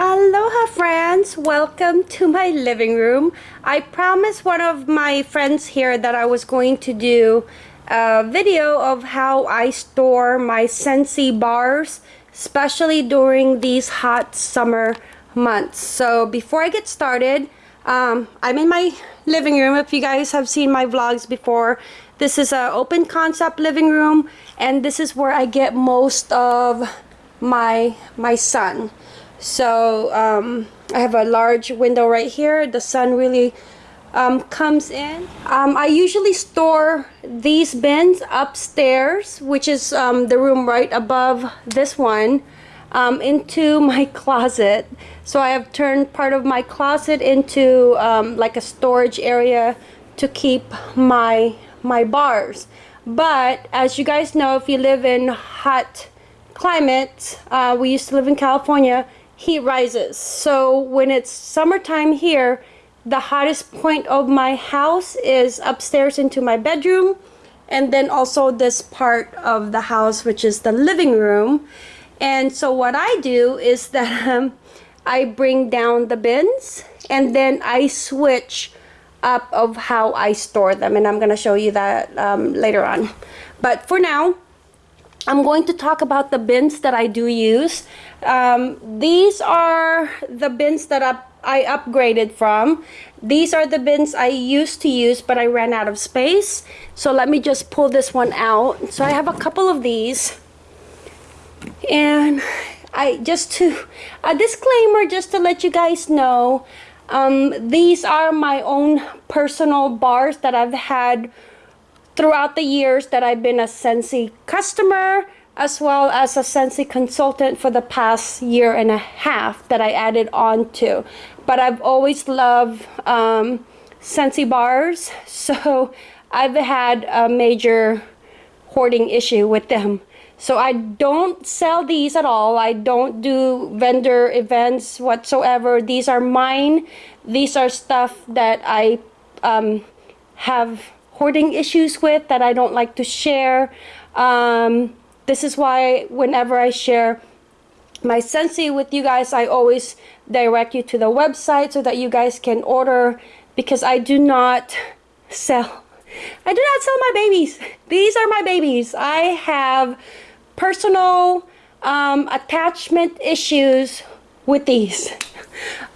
Aloha friends, welcome to my living room. I promised one of my friends here that I was going to do a video of how I store my Scentsy bars, especially during these hot summer months. So before I get started, um, I'm in my living room. If you guys have seen my vlogs before, this is an open concept living room and this is where I get most of my, my sun. So um, I have a large window right here. The sun really um, comes in. Um, I usually store these bins upstairs, which is um, the room right above this one, um, into my closet. So I have turned part of my closet into like a storage area to keep my my bars. But as you guys know, if you live in hot climates, uh, we used to live in California, heat rises. So when it's summertime here, the hottest point of my house is upstairs into my bedroom and then also this part of the house which is the living room and so what I do is that um, I bring down the bins and then I switch up of how I store them and I'm gonna show you that um, later on but for now I'm going to talk about the bins that I do use. Um, these are the bins that up, I upgraded from. These are the bins I used to use, but I ran out of space. So let me just pull this one out. So I have a couple of these. And I just to, a disclaimer just to let you guys know, um, these are my own personal bars that I've had throughout the years that I've been a Scentsy customer as well as a Scentsy consultant for the past year and a half that I added on to. But I've always loved um, Scentsy bars, so I've had a major hoarding issue with them. So I don't sell these at all. I don't do vendor events whatsoever. These are mine. These are stuff that I um, have hoarding issues with that I don't like to share. Um, this is why whenever I share my Scentsy with you guys, I always direct you to the website so that you guys can order because I do not sell. I do not sell my babies. These are my babies. I have personal um, attachment issues with these.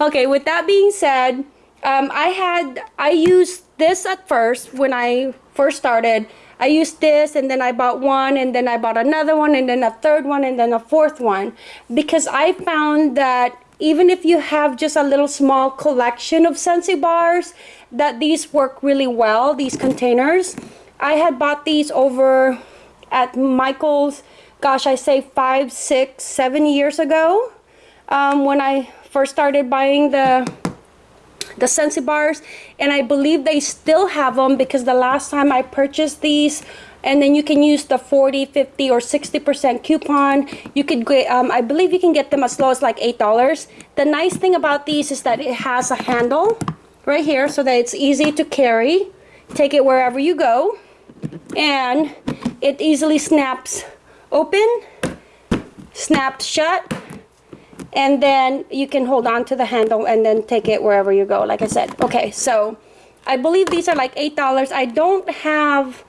okay, with that being said, um, I had, I used this at first when I first started. I used this and then I bought one and then I bought another one and then a third one and then a fourth one. Because I found that even if you have just a little small collection of Scentsy bars that these work really well these containers. I had bought these over at Michael's gosh I say five six seven years ago um, when I first started buying the the Scentsy bars and I believe they still have them because the last time I purchased these and then you can use the 40 50 or 60 percent coupon. You could get um, I believe you can get them as low as like eight dollars. The nice thing about these is that it has a handle right here so that it's easy to carry. Take it wherever you go and it easily snaps open snaps shut and then you can hold on to the handle and then take it wherever you go like I said. Okay so I believe these are like eight dollars. I don't have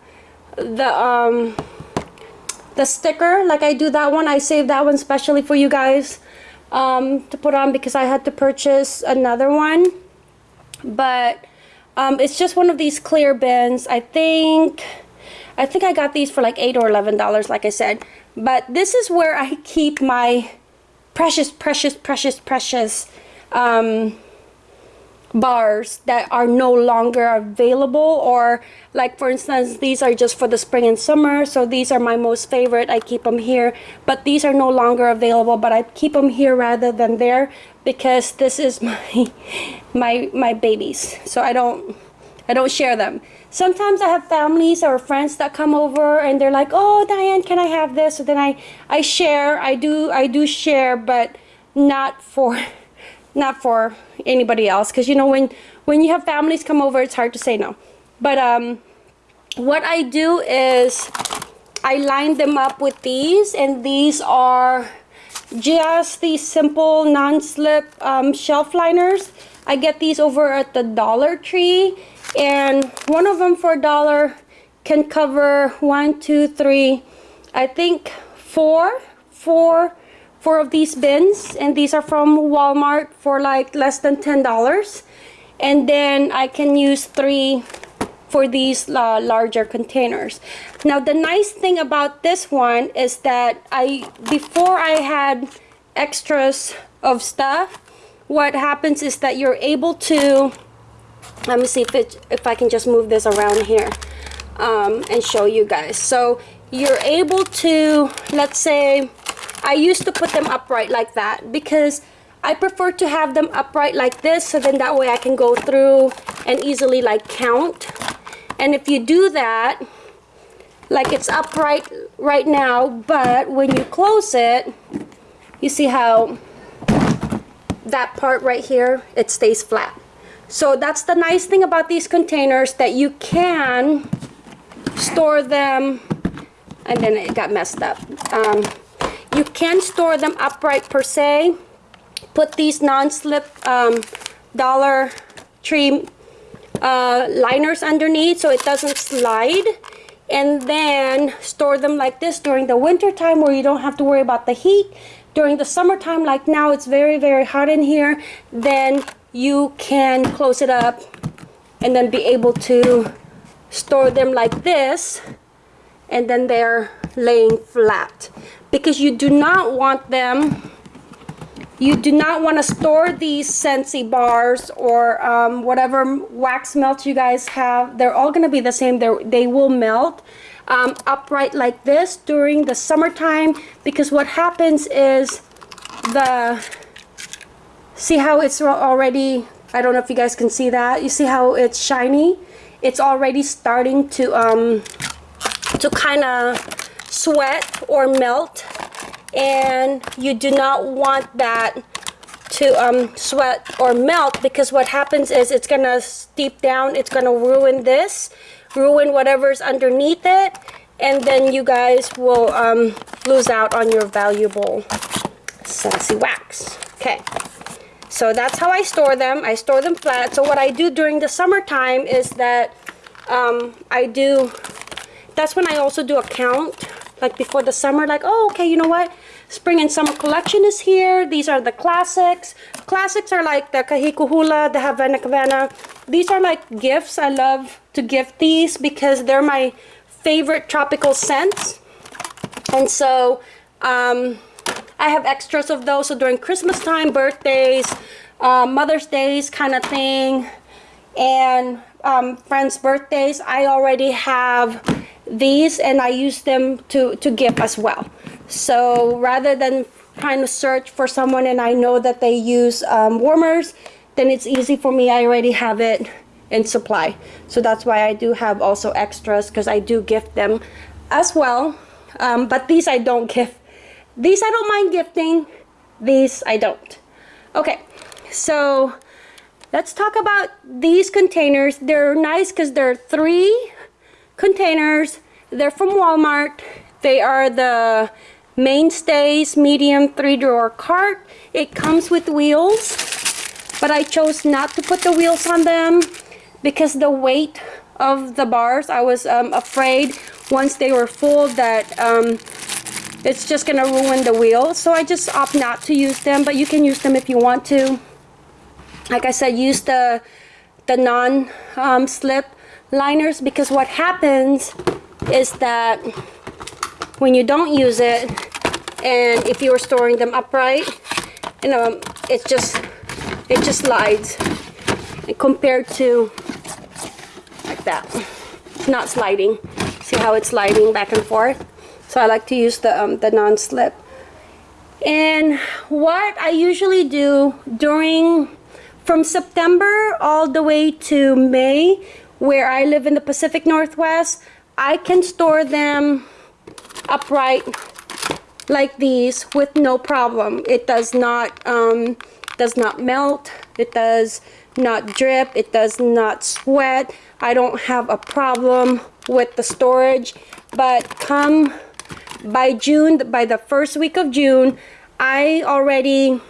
the um the sticker like I do that one. I saved that one specially for you guys um, to put on because I had to purchase another one. But um, it's just one of these clear bins. I think I think I got these for like eight or eleven dollars like I said. But this is where I keep my precious, precious, precious, precious um, bars that are no longer available or like for instance these are just for the spring and summer so these are my most favorite. I keep them here but these are no longer available but I keep them here rather than there because this is my my my babies so I don't I don't share them sometimes I have families or friends that come over and they're like, oh, Diane, can I have this? So then I, I share, I do, I do share, but not for, not for anybody else. Cause you know, when, when you have families come over, it's hard to say no. But um, what I do is I line them up with these and these are just these simple non-slip um, shelf liners. I get these over at the Dollar Tree and one of them for a dollar can cover one, two, three, I think four, four, four of these bins and these are from Walmart for like less than $10 and then I can use three for these uh, larger containers. Now the nice thing about this one is that I before I had extras of stuff what happens is that you're able to let me see if it if I can just move this around here um, and show you guys. So you're able to let's say I used to put them upright like that because I prefer to have them upright like this so then that way I can go through and easily like count. And if you do that like it's upright right now but when you close it you see how that part right here it stays flat so that's the nice thing about these containers that you can store them and then it got messed up. Um, you can store them upright per se. Put these non-slip um, dollar tree uh, liners underneath so it doesn't slide. And then store them like this during the winter time where you don't have to worry about the heat. During the summertime like now it's very very hot in here. Then you can close it up and then be able to store them like this and then they're laying flat because you do not want them you do not want to store these Scentsy bars or um, whatever wax melt you guys have. They're all going to be the same. They're, they will melt um, upright like this during the summertime because what happens is the see how it's already I don't know if you guys can see that. You see how it's shiny? It's already starting to um to kind of sweat or melt. And you do not want that to um, sweat or melt because what happens is it's gonna steep down. It's gonna ruin this ruin whatever's underneath it. And then you guys will um, lose out on your valuable Scentsy wax. Okay so that's how I store them. I store them flat. So what I do during the summertime is that um, I do that's when I also do a count like before the summer like oh okay you know what? Spring and summer collection is here. These are the classics. Classics are like the kahikuhula the havana havana these are like gifts. I love to gift these because they're my favorite tropical scents. And so um, I have extras of those so during Christmas time birthdays uh, Mother's Days kind of thing and um, friends birthdays I already have these and I use them to, to give as well. So rather than trying to search for someone and I know that they use um, warmers, then it's easy for me. I already have it in supply. So that's why I do have also extras because I do gift them as well. Um, but these I don't gift. These I don't mind gifting. These I don't. Okay, so let's talk about these containers. They're nice because they're three containers. They're from Walmart. They are the Mainstays medium three drawer cart. It comes with wheels, but I chose not to put the wheels on them because the weight of the bars, I was um, afraid once they were full that um, it's just gonna ruin the wheels. So I just opt not to use them, but you can use them if you want to. Like I said, use the, the non-slip um, liners because what happens is that when you don't use it and if you are storing them upright you know it just it just slides compared to like that It's not sliding see how it's sliding back and forth so I like to use the um, the non-slip and what I usually do during from September all the way to May where I live in the Pacific Northwest, I can store them upright like these with no problem. It does not um, does not melt. It does not drip. It does not sweat. I don't have a problem with the storage. But come by June, by the first week of June, I already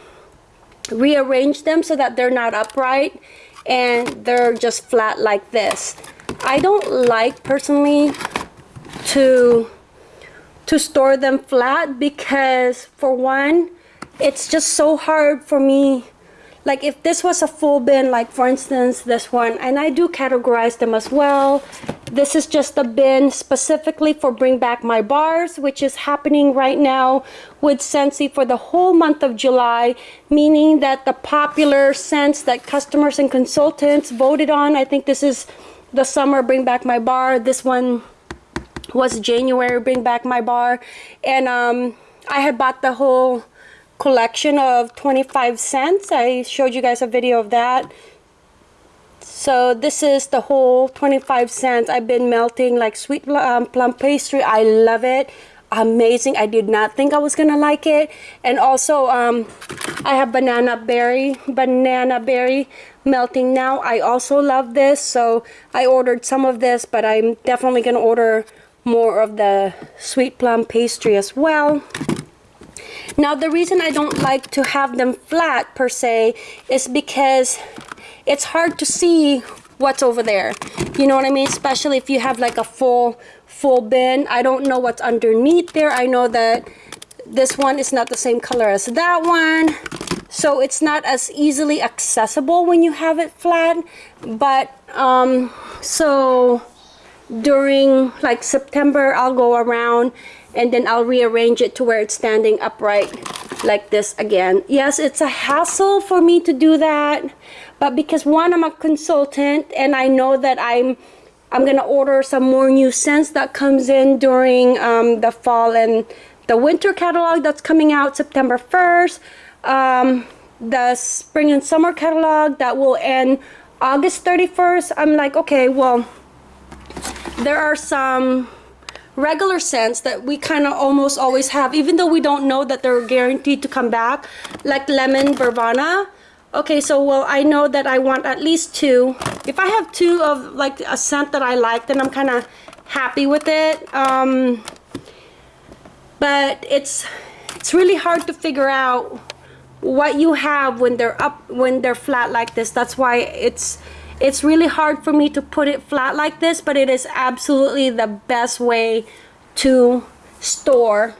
rearranged them so that they're not upright and they're just flat like this. I don't like personally to to store them flat because for one it's just so hard for me like if this was a full bin like for instance this one and I do categorize them as well this is just a bin specifically for bring back my bars which is happening right now with Scentsy for the whole month of July meaning that the popular scents that customers and consultants voted on I think this is the summer bring back my bar. This one was January bring back my bar. And um, I had bought the whole collection of 25 scents. I showed you guys a video of that. So this is the whole 25 scents. I've been melting like sweet um, plum pastry. I love it. Amazing. I did not think I was gonna like it. And also um, I have banana berry, banana berry melting now. I also love this. So I ordered some of this, but I'm definitely gonna order more of the sweet plum pastry as well. Now the reason I don't like to have them flat per se is because it's hard to see what's over there. You know what I mean? Especially if you have like a full full bin. I don't know what's underneath there. I know that this one is not the same color as that one. So it's not as easily accessible when you have it flat. But um, so during like September, I'll go around and then I'll rearrange it to where it's standing upright like this again. Yes, it's a hassle for me to do that, but because one, I'm a consultant and I know that I'm I'm gonna order some more new scents that comes in during um, the fall and the winter catalog that's coming out September 1st. Um, the spring and summer catalog that will end August 31st. I'm like, okay, well, there are some regular scents that we kind of almost always have even though we don't know that they're guaranteed to come back like lemon verbena okay so well I know that I want at least two. If I have two of like a scent that I like then I'm kind of happy with it um, but it's it's really hard to figure out what you have when they're up when they're flat like this. That's why it's it's really hard for me to put it flat like this, but it is absolutely the best way to store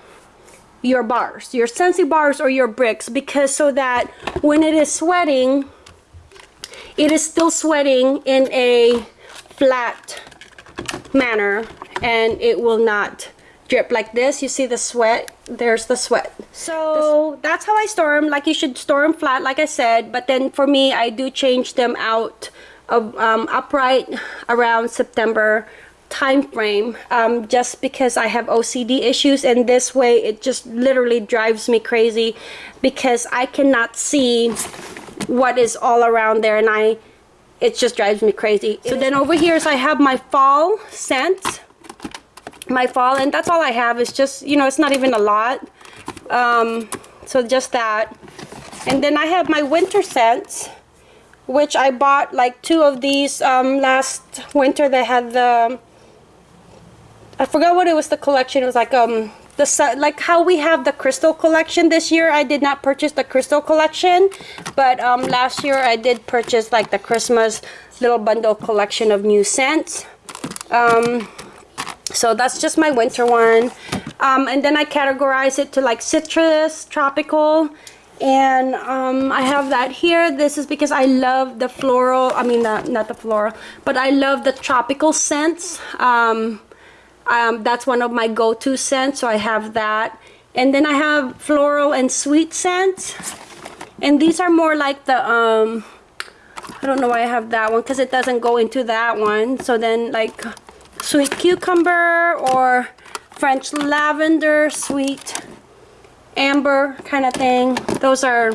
your bars, your Scentsy bars or your bricks because so that when it is sweating, it is still sweating in a flat manner and it will not drip like this. You see the sweat? There's the sweat. So that's how I store them. Like you should store them flat like I said, but then for me, I do change them out um, upright around September time frame um, just because I have OCD issues and this way it just literally drives me crazy because I cannot see what is all around there and I it just drives me crazy. So then over here is I have my fall scent my fall and that's all I have. Is just you know it's not even a lot um, so just that. And then I have my winter scents which I bought like two of these um, last winter. They had the I forgot what it was the collection. It was like um the like how we have the crystal collection this year. I did not purchase the crystal collection but um, last year I did purchase like the Christmas little bundle collection of new scents. Um, so that's just my winter one. Um, and then I categorize it to like citrus tropical and um, I have that here. This is because I love the floral I mean uh, not the floral but I love the tropical scents. Um, um, that's one of my go-to scents so I have that. And then I have floral and sweet scents. And these are more like the um, I don't know why I have that one because it doesn't go into that one. So then like sweet cucumber or French lavender sweet amber kind of thing. Those are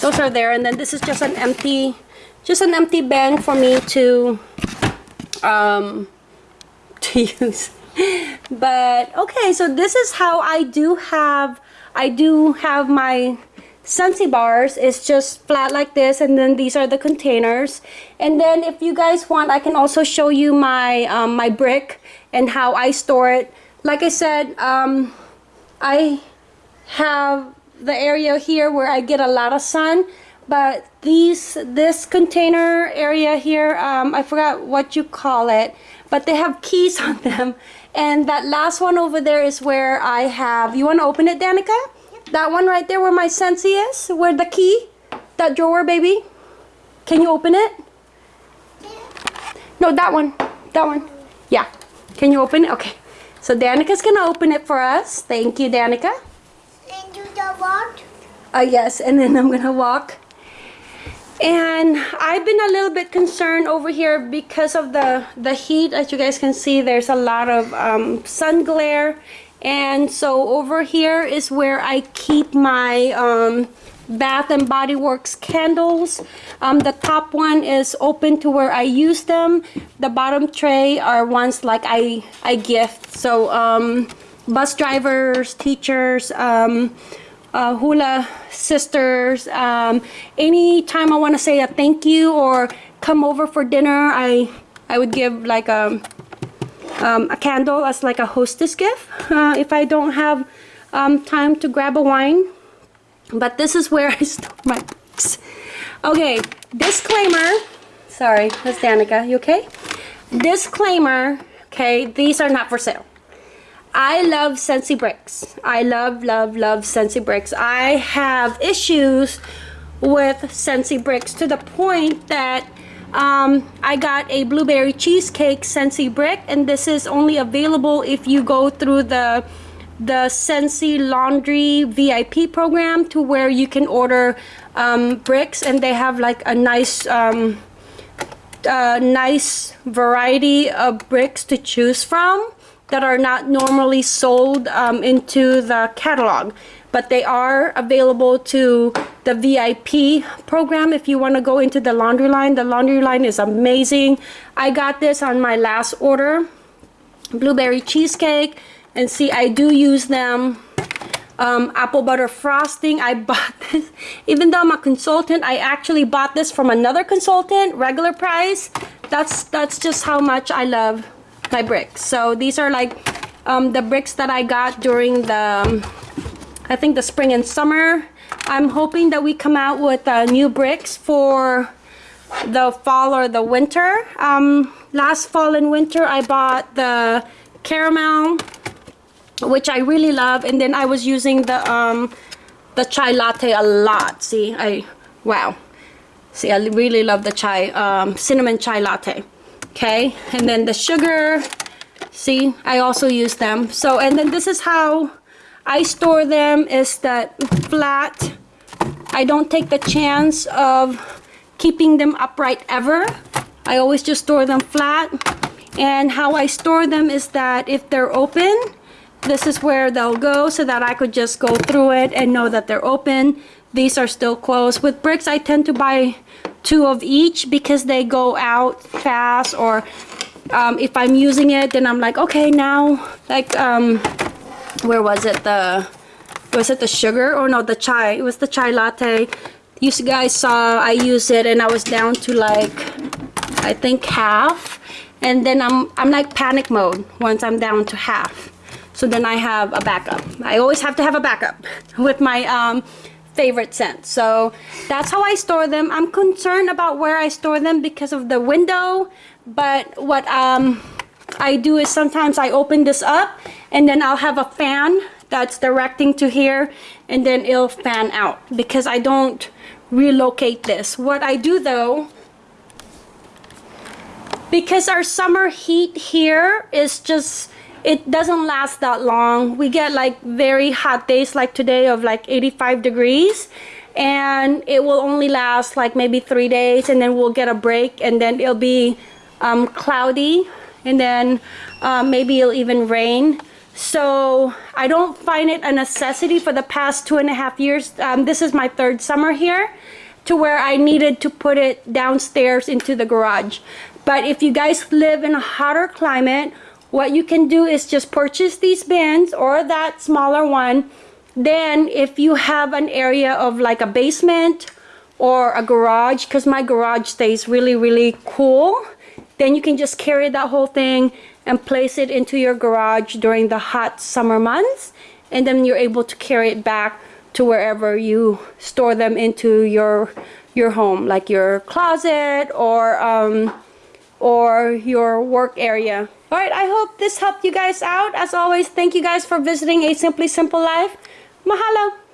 those are there. And then this is just an empty just an empty bin for me to um to use. But okay so this is how I do have I do have my Scentsy bars. It's just flat like this and then these are the containers. And then if you guys want I can also show you my um, my brick and how I store it. Like I said um, I have the area here where I get a lot of sun. But these, this container area here, um, I forgot what you call it, but they have keys on them. And that last one over there is where I have, you want to open it, Danica? That one right there where my Scentsy is, where the key, that drawer, baby. Can you open it? No, that one, that one. Yeah. Can you open it? Okay. So Danica's gonna open it for us. Thank you, Danica. Do the what? Uh, yes, and then I'm gonna walk. And I've been a little bit concerned over here because of the, the heat. As you guys can see, there's a lot of um, sun glare. And so over here is where I keep my um, Bath and Body Works candles. Um, the top one is open to where I use them. The bottom tray are ones like I, I gift. So um, bus drivers, teachers, um, uh, hula sisters, um, anytime I want to say a thank you or come over for dinner, I, I would give like a, um, a candle as like a hostess gift uh, if I don't have um, time to grab a wine but this is where I store my books. Okay, disclaimer. Sorry, Miss Danica, you okay? Disclaimer, okay, these are not for sale. I love Scentsy bricks. I love, love, love Scentsy bricks. I have issues with Scentsy bricks to the point that um, I got a blueberry cheesecake Scentsy brick and this is only available if you go through the the Scentsy Laundry VIP program to where you can order um, bricks and they have like a nice um, nice variety of bricks to choose from that are not normally sold um, into the catalog but they are available to the VIP program if you want to go into the laundry line. The laundry line is amazing. I got this on my last order blueberry cheesecake and see I do use them um, apple butter frosting. I bought this even though I'm a consultant I actually bought this from another consultant regular price. That's that's just how much I love my bricks. So these are like um, the bricks that I got during the um, I think the spring and summer. I'm hoping that we come out with uh, new bricks for the fall or the winter. Um, last fall and winter I bought the caramel which I really love and then I was using the um the chai latte a lot. See I wow. See I really love the chai um, cinnamon chai latte okay and then the sugar. See I also use them. So and then this is how I store them is that flat. I don't take the chance of keeping them upright ever. I always just store them flat. And how I store them is that if they're open this is where they'll go so that I could just go through it and know that they're open. These are still closed. With bricks, I tend to buy two of each because they go out fast or um, if I'm using it, then I'm like, okay, now, like, um, where was it? The, was it the sugar? Or no, the chai. It was the chai latte. You guys saw I used it and I was down to like, I think half. And then I'm, I'm like panic mode once I'm down to half so then I have a backup I always have to have a backup with my um, favorite scent. So that's how I store them. I'm concerned about where I store them because of the window but what um, I do is sometimes I open this up and then I'll have a fan that's directing to here and then it'll fan out because I don't relocate this. What I do though because our summer heat here is just it doesn't last that long. We get like very hot days like today of like 85 degrees and it will only last like maybe three days and then we'll get a break and then it'll be um, cloudy and then uh, maybe it'll even rain. So I don't find it a necessity for the past two and a half years. Um, this is my third summer here to where I needed to put it downstairs into the garage. But if you guys live in a hotter climate what you can do is just purchase these bins or that smaller one then if you have an area of like a basement or a garage because my garage stays really really cool then you can just carry that whole thing and place it into your garage during the hot summer months and then you're able to carry it back to wherever you store them into your your home, like your closet or um, or your work area. All right, I hope this helped you guys out. As always, thank you guys for visiting A Simply Simple Life. Mahalo!